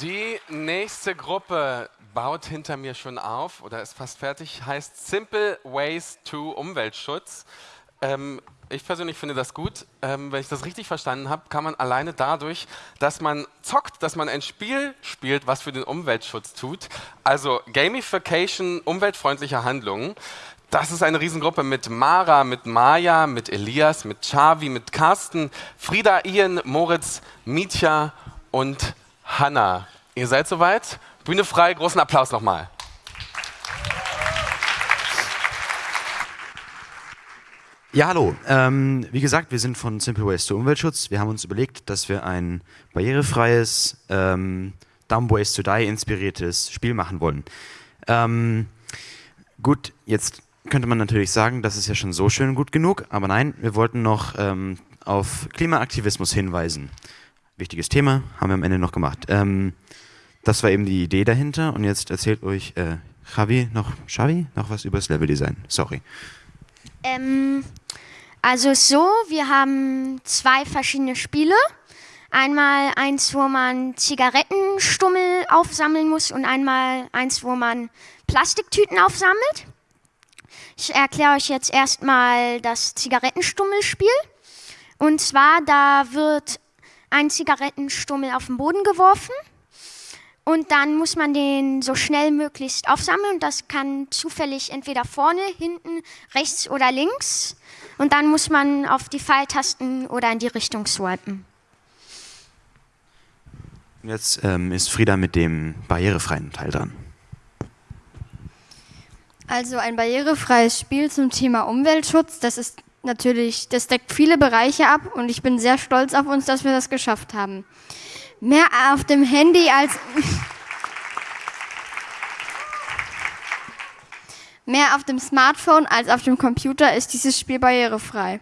Die nächste Gruppe baut hinter mir schon auf oder ist fast fertig, heißt Simple Ways to Umweltschutz. Ähm, ich persönlich finde das gut. Ähm, wenn ich das richtig verstanden habe, kann man alleine dadurch, dass man zockt, dass man ein Spiel spielt, was für den Umweltschutz tut. Also Gamification umweltfreundlicher Handlungen. Das ist eine Riesengruppe mit Mara, mit Maya, mit Elias, mit Chavi, mit Carsten, Frieda, Ian, Moritz, Mitya und Hanna. Ihr seid soweit? Bühne frei, großen Applaus nochmal. Ja, hallo. Ähm, wie gesagt, wir sind von Simple Ways to Umweltschutz. Wir haben uns überlegt, dass wir ein barrierefreies, ähm, Dumb Ways to Die inspiriertes Spiel machen wollen. Ähm, gut, jetzt könnte man natürlich sagen, das ist ja schon so schön gut genug, aber nein, wir wollten noch ähm, auf Klimaaktivismus hinweisen wichtiges Thema, haben wir am Ende noch gemacht. Ähm, das war eben die Idee dahinter und jetzt erzählt euch äh, Javi noch, Xavi noch was über das Leveldesign. Sorry. Ähm, also so, wir haben zwei verschiedene Spiele. Einmal eins, wo man Zigarettenstummel aufsammeln muss und einmal eins, wo man Plastiktüten aufsammelt. Ich erkläre euch jetzt erstmal das Zigarettenstummelspiel. Und zwar, da wird einen Zigarettenstummel auf den Boden geworfen und dann muss man den so schnell möglichst aufsammeln und das kann zufällig entweder vorne, hinten, rechts oder links und dann muss man auf die Pfeiltasten oder in die Richtung swipen. Jetzt ähm, ist Frieda mit dem barrierefreien Teil dran. Also ein barrierefreies Spiel zum Thema Umweltschutz, das ist natürlich, das deckt viele Bereiche ab und ich bin sehr stolz auf uns, dass wir das geschafft haben. Mehr auf dem Handy als mehr auf dem Smartphone als auf dem Computer ist dieses Spiel barrierefrei.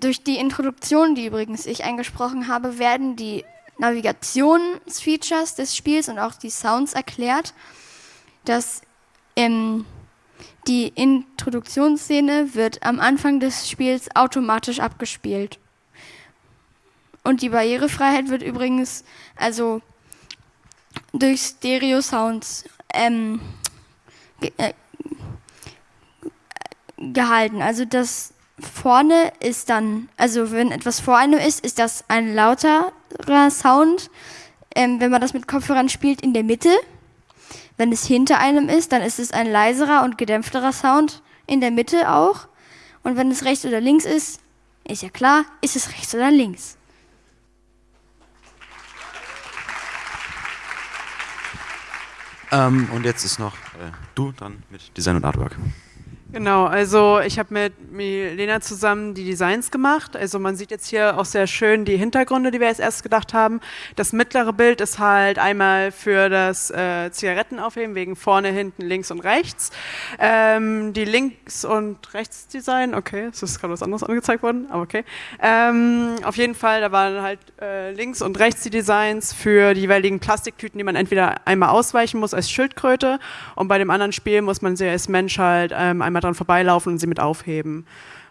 Durch die Introduktion, die übrigens ich eingesprochen habe, werden die Navigationsfeatures des Spiels und auch die Sounds erklärt. Das ähm, die Introduktionsszene wird am Anfang des Spiels automatisch abgespielt. Und die Barrierefreiheit wird übrigens also durch Stereo-Sounds ähm, äh, gehalten. Also das vorne ist dann, also wenn etwas vor einem ist, ist das ein lauterer Sound. Ähm, wenn man das mit Kopfhörern spielt, in der Mitte. Wenn es hinter einem ist, dann ist es ein leiserer und gedämpfterer Sound in der Mitte auch. Und wenn es rechts oder links ist, ist ja klar, ist es rechts oder links. Ähm, und jetzt ist noch äh, du dran mit Design und Artwork. Genau, also ich habe mit Milena zusammen die Designs gemacht. Also man sieht jetzt hier auch sehr schön die Hintergründe, die wir jetzt erst gedacht haben. Das mittlere Bild ist halt einmal für das äh, Zigarettenaufheben, wegen vorne, hinten, links und rechts. Ähm, die Links- und Rechtsdesign, okay, es ist gerade was anderes angezeigt worden, aber okay. Ähm, auf jeden Fall, da waren halt äh, links und rechts die Designs für die jeweiligen Plastiktüten, die man entweder einmal ausweichen muss als Schildkröte und bei dem anderen Spiel muss man sie als Mensch halt ähm, einmal dran vorbeilaufen und sie mit aufheben.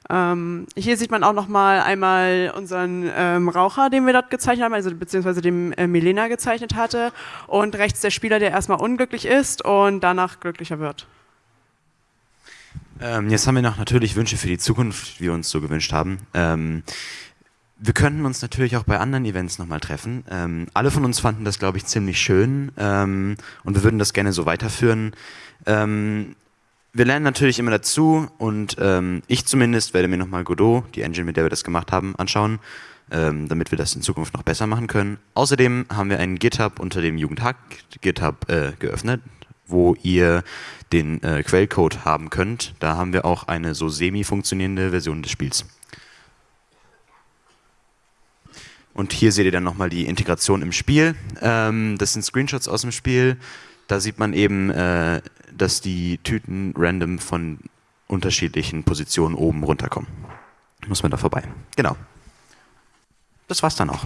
Ähm, hier sieht man auch nochmal einmal unseren ähm, Raucher, den wir dort gezeichnet haben, also beziehungsweise dem äh, Milena gezeichnet hatte und rechts der Spieler, der erstmal unglücklich ist und danach glücklicher wird. Ähm, jetzt haben wir noch natürlich Wünsche für die Zukunft, wie wir uns so gewünscht haben. Ähm, wir könnten uns natürlich auch bei anderen Events nochmal treffen. Ähm, alle von uns fanden das, glaube ich, ziemlich schön ähm, und wir würden das gerne so weiterführen. Ähm, wir lernen natürlich immer dazu und ähm, ich zumindest werde mir nochmal Godot, die Engine, mit der wir das gemacht haben, anschauen, ähm, damit wir das in Zukunft noch besser machen können. Außerdem haben wir einen GitHub unter dem Jugendhack GitHub äh, geöffnet, wo ihr den äh, Quellcode haben könnt. Da haben wir auch eine so semi-funktionierende Version des Spiels. Und hier seht ihr dann nochmal die Integration im Spiel. Ähm, das sind Screenshots aus dem Spiel. Da sieht man eben äh, dass die Tüten random von unterschiedlichen Positionen oben runterkommen. Muss man da vorbei. Genau. Das war's dann auch.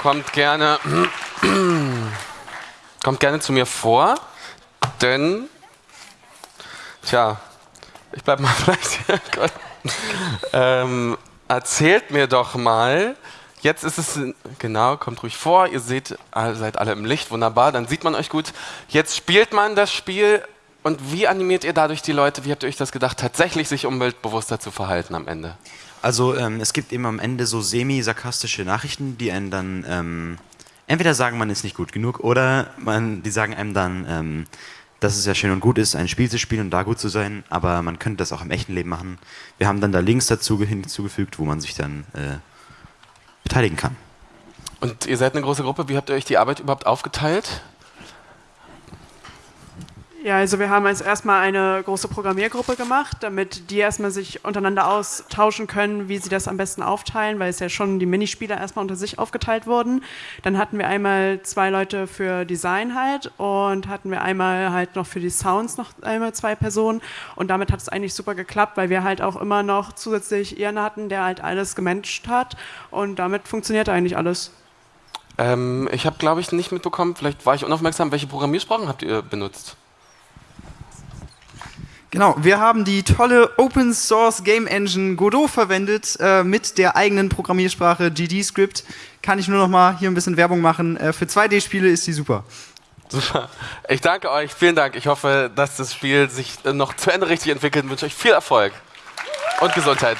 Kommt gerne, kommt gerne zu mir vor, denn, tja, ich bleib mal vielleicht ähm, erzählt mir doch mal, jetzt ist es, genau, kommt ruhig vor, ihr seht, seid alle im Licht, wunderbar, dann sieht man euch gut. Jetzt spielt man das Spiel und wie animiert ihr dadurch die Leute, wie habt ihr euch das gedacht, tatsächlich sich umweltbewusster zu verhalten am Ende? Also ähm, es gibt eben am Ende so semi-sarkastische Nachrichten, die einen dann ähm, entweder sagen, man ist nicht gut genug oder man, die sagen einem dann, ähm, dass es ja schön und gut ist, ein Spiel zu spielen und da gut zu sein, aber man könnte das auch im echten Leben machen. Wir haben dann da Links dazu hinzugefügt, wo man sich dann äh, beteiligen kann. Und ihr seid eine große Gruppe, wie habt ihr euch die Arbeit überhaupt aufgeteilt? Ja, also wir haben als erstmal eine große Programmiergruppe gemacht, damit die erstmal sich untereinander austauschen können, wie sie das am besten aufteilen, weil es ja schon die Minispieler erstmal unter sich aufgeteilt wurden. Dann hatten wir einmal zwei Leute für Design halt und hatten wir einmal halt noch für die Sounds noch einmal zwei Personen und damit hat es eigentlich super geklappt, weil wir halt auch immer noch zusätzlich Ian hatten, der halt alles gemanagt hat und damit funktioniert eigentlich alles. Ähm, ich habe, glaube ich, nicht mitbekommen, vielleicht war ich unaufmerksam, welche Programmiersprachen habt ihr benutzt? Genau, wir haben die tolle Open Source Game Engine Godot verwendet äh, mit der eigenen Programmiersprache GD-Script. Kann ich nur noch mal hier ein bisschen Werbung machen. Äh, für 2D-Spiele ist die super. Super. Ich danke euch, vielen Dank. Ich hoffe, dass das Spiel sich noch zu Ende richtig entwickelt und wünsche euch viel Erfolg und Gesundheit.